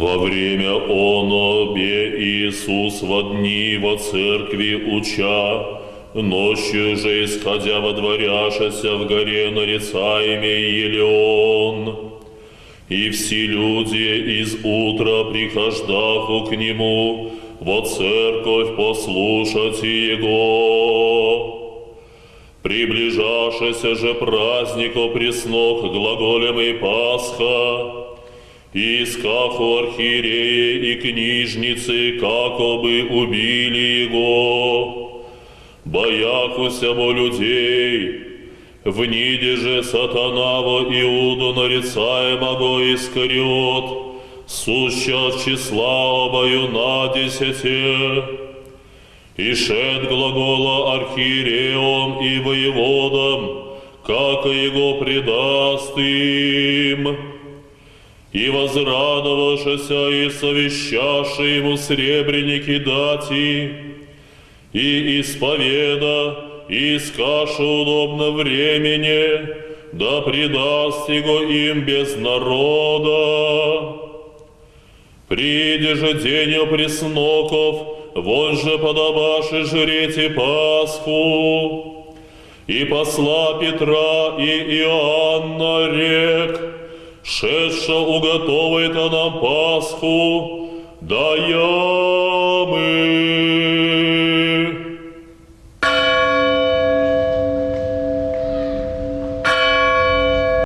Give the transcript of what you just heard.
оно бе Иисус во дни во церкви уча, ночью же исходя водворяшася в горе нарицаемый Елеон. И все люди из утра прихождаху к нему, во церковь послушать его. Приближашася же празднику преснох глаголем и Пасха, и искаху архиереи и книжницы, како бы убили его, бояхуся бо людей, в ниде же сатанаво Иуду нарицаемого Искариот, суща числа обою на десяте, и шед глагола архиереем и воеводам, как его предаст им. И возрадовавшися и совещавши ему сребреники дати, и исповеда, и скашу удобно времени, да предаст его им без народа. Приди же день пресноков, вон же подобаши жрете Пасху, и посла Петра и Иоанна рек, шедша уготовит нам Пасху, да ямы.